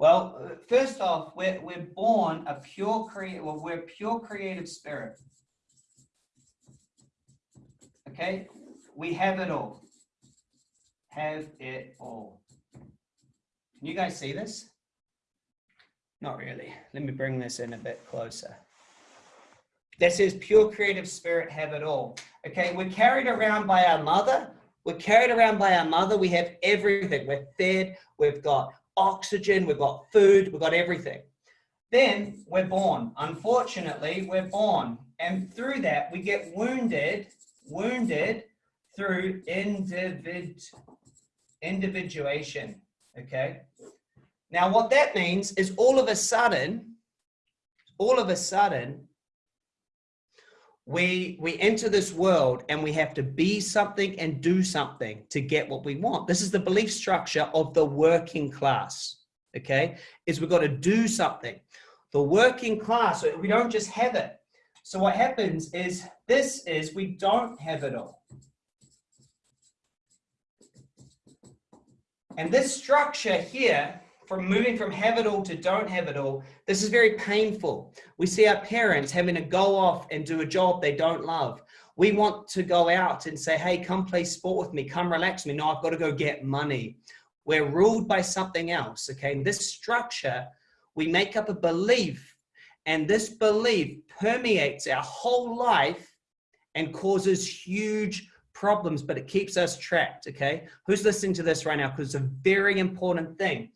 Well, first off, we're, we're born a pure creative, well, we're pure creative spirit. Okay, we have it all. Have it all. Can you guys see this? Not really. Let me bring this in a bit closer. That says pure creative spirit have it all. Okay, we're carried around by our mother. We're carried around by our mother. We have everything. We're fed. We've got oxygen. We've got food. We've got everything. Then we're born. Unfortunately, we're born. And through that, we get wounded, wounded through individ, individuation. Okay. Now, what that means is all of a sudden, all of a sudden, we we enter this world and we have to be something and do something to get what we want. This is the belief structure of the working class okay? Is we've got to do something. The working class we don't just have it. So what happens is this is we don't have it all. And this structure here from moving from have it all to don't have it all, this is very painful. We see our parents having to go off and do a job they don't love. We want to go out and say, hey, come play sport with me, come relax me. No, I've got to go get money. We're ruled by something else, okay? In this structure, we make up a belief and this belief permeates our whole life and causes huge problems, but it keeps us trapped, okay? Who's listening to this right now? Because it's a very important thing